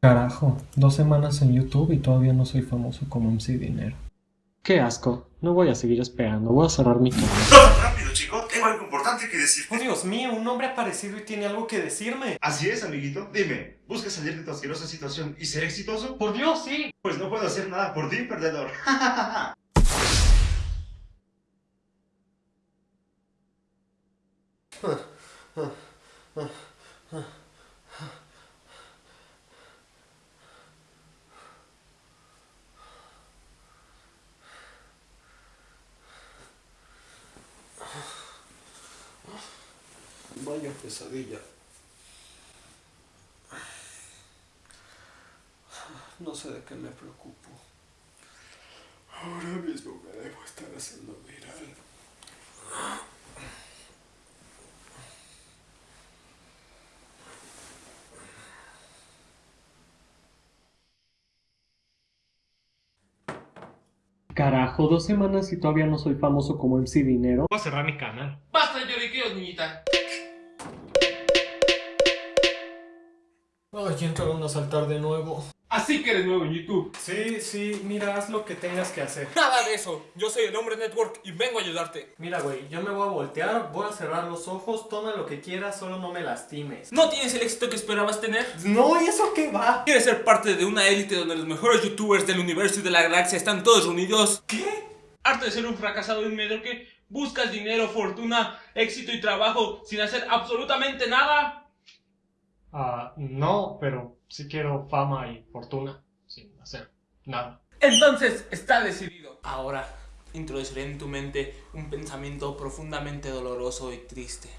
Carajo, dos semanas en YouTube y todavía no soy famoso como MC Dinero. Qué asco, no voy a seguir esperando, voy a cerrar mi canal. Rápido, chico, tengo algo importante que decirte. Oh, Dios mío, un hombre ha aparecido y tiene algo que decirme. Así es, amiguito. Dime, ¿buscas salir de tu asquerosa situación y ser exitoso? Por Dios, sí. Pues no puedo hacer nada por ti, perdedor. pesadilla. No sé de qué me preocupo. Ahora mismo me debo estar haciendo viral. Carajo, dos semanas y todavía no soy famoso como MC Dinero. Voy a cerrar mi canal. Basta de lloriqueos, niñita. Ay, entraron a saltar de nuevo. Así que eres nuevo en YouTube. Sí, sí, mira, haz lo que tengas que hacer. Nada de eso. Yo soy el hombre network y vengo a ayudarte. Mira, güey, yo me voy a voltear, voy a cerrar los ojos, toma lo que quieras, solo no me lastimes. ¿No tienes el éxito que esperabas tener? No, ¿y eso qué va? ¿Quieres ser parte de una élite donde los mejores youtubers del universo y de la galaxia están todos unidos? ¿Qué? Harto de ser un fracasado y un mediocre, buscas dinero, fortuna, éxito y trabajo sin hacer absolutamente nada. Ah, no, pero sí quiero fama y fortuna, sin hacer nada. Entonces está decidido. Ahora introduciré en tu mente un pensamiento profundamente doloroso y triste.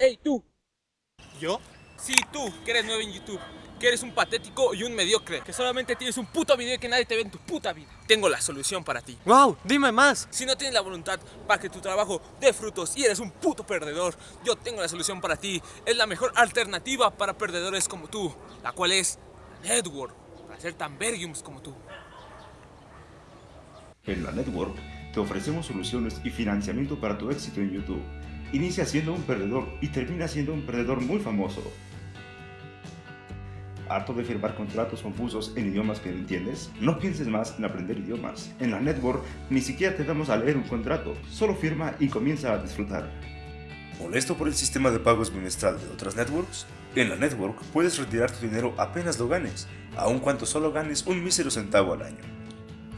¡Ey, tú! ¿Yo? Sí, tú, que eres nuevo en YouTube, que eres un patético y un mediocre, que solamente tienes un puto video y que nadie te ve en tu puta vida. Tengo la solución para ti. ¡Wow! Dime más. Si no tienes la voluntad para que tu trabajo dé frutos y eres un puto perdedor, yo tengo la solución para ti. Es la mejor alternativa para perdedores como tú, la cual es la Network, para ser tan vergiums como tú. En la Network te ofrecemos soluciones y financiamiento para tu éxito en YouTube. Inicia siendo un perdedor y termina siendo un perdedor muy famoso. ¿Harto de firmar contratos confusos en idiomas que no entiendes? No pienses más en aprender idiomas. En la Network ni siquiera te damos a leer un contrato, solo firma y comienza a disfrutar. ¿Molesto por el sistema de pagos bimestral de otras networks? En la network puedes retirar tu dinero apenas lo ganes, aun cuando solo ganes un mísero centavo al año.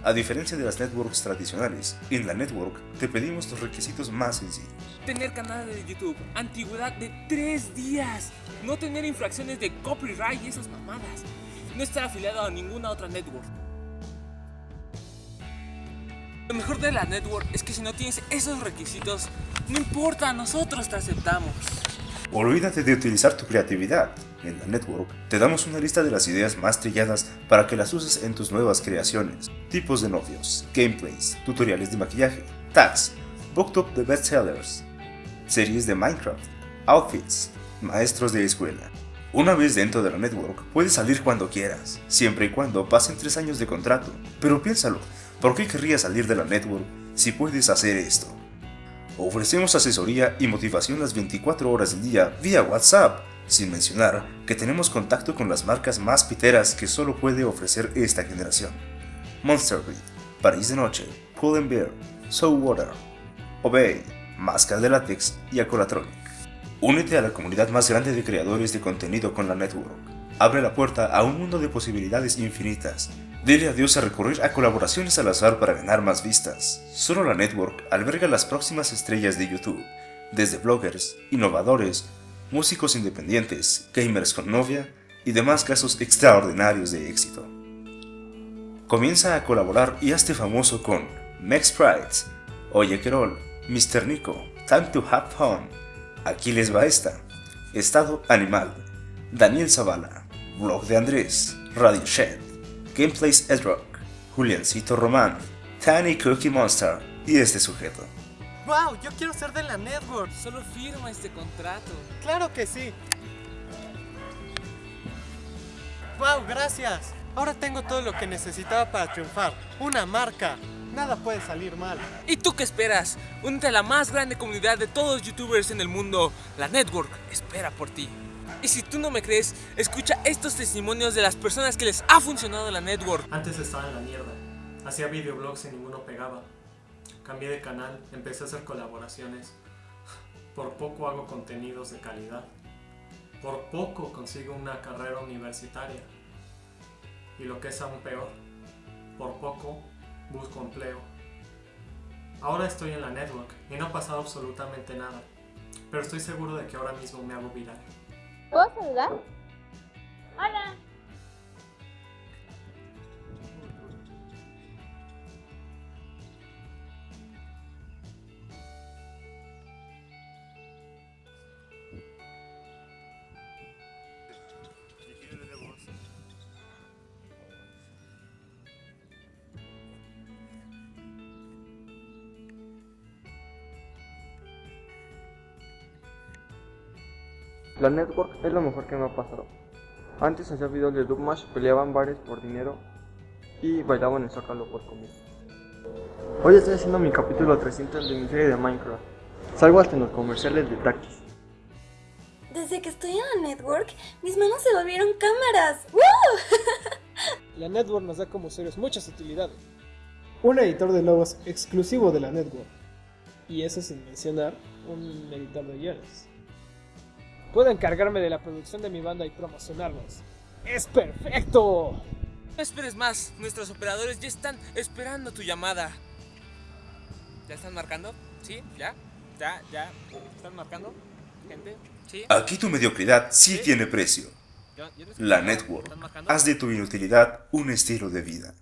A diferencia de las networks tradicionales, en la network te pedimos los requisitos más sencillos. Tener canal de YouTube, antigüedad de 3 días, no tener infracciones de copyright y esas mamadas, no estar afiliado a ninguna otra network. Lo mejor de la network es que si no tienes esos requisitos, no importa, nosotros te aceptamos. Olvídate de utilizar tu creatividad. En la network te damos una lista de las ideas más trilladas para que las uses en tus nuevas creaciones. Tipos de novios, gameplays, tutoriales de maquillaje, tags, booktop de bestsellers, series de Minecraft, outfits, maestros de escuela. Una vez dentro de la network, puedes salir cuando quieras, siempre y cuando pasen 3 años de contrato. Pero piénsalo, ¿por qué querrías salir de la network si puedes hacer esto? Ofrecemos asesoría y motivación las 24 horas del día vía WhatsApp, sin mencionar que tenemos contacto con las marcas más piteras que solo puede ofrecer esta generación. Monster Beat, París de Noche, Pull and Bear, Soul Water, Obey, Máscara de Látex y Acolatronic. Únete a la comunidad más grande de creadores de contenido con la network. Abre la puerta a un mundo de posibilidades infinitas. Dile adiós a recurrir a colaboraciones al azar para ganar más vistas. Solo la network alberga las próximas estrellas de YouTube, desde bloggers, innovadores, músicos independientes, gamers con novia y demás casos extraordinarios de éxito. Comienza a colaborar y hazte famoso con Max Prides, Oye Querol, Mr. Nico, time to have fun. Aquí les va esta. Estado animal. Daniel Zavala, Blog de Andrés, Radio Shed, Gameplays Edrock, Juliancito Román, Tiny Cookie Monster y este sujeto. ¡Wow! Yo quiero ser de la network. Solo firma este contrato. ¡Claro que sí! ¡Wow! Gracias. Ahora tengo todo lo que necesitaba para triunfar. Una marca. Nada puede salir mal. ¿Y tú qué esperas? Únete a la más grande comunidad de todos los youtubers en el mundo. La Network espera por ti. Y si tú no me crees, escucha estos testimonios de las personas que les ha funcionado la Network. Antes estaba en la mierda. Hacía videoblogs y ninguno pegaba. Cambié de canal, empecé a hacer colaboraciones. Por poco hago contenidos de calidad. Por poco consigo una carrera universitaria. Y lo que es aún peor, por poco busco empleo. Ahora estoy en la network y no ha pasado absolutamente nada. Pero estoy seguro de que ahora mismo me hago viral. ¿Puedo saludar? Hola. La network es lo mejor que me ha pasado. Antes hacía videos de Dubmash, peleaban bares por dinero y bailaban en Zócalo por comida. Hoy estoy haciendo mi capítulo 300 de mi serie de Minecraft. Salgo hasta en los comerciales de Takis. Desde que estoy en la network, mis manos se volvieron cámaras. ¡Woo! La network nos da como seres muchas utilidades. Un editor de logos exclusivo de la network. Y eso sin mencionar un editor de guiones. Puedo encargarme de la producción de mi banda y promocionarlos. ¡Es perfecto! No esperes más, nuestros operadores ya están esperando tu llamada. ¿Ya están marcando? ¿Sí? ¿Ya? ¿Ya? ¿Ya? ¿Están marcando? ¿Gente? ¿Sí? Aquí tu mediocridad sí tiene precio. ¿Ya- ya no La network. Haz de tu inutilidad un estilo de vida.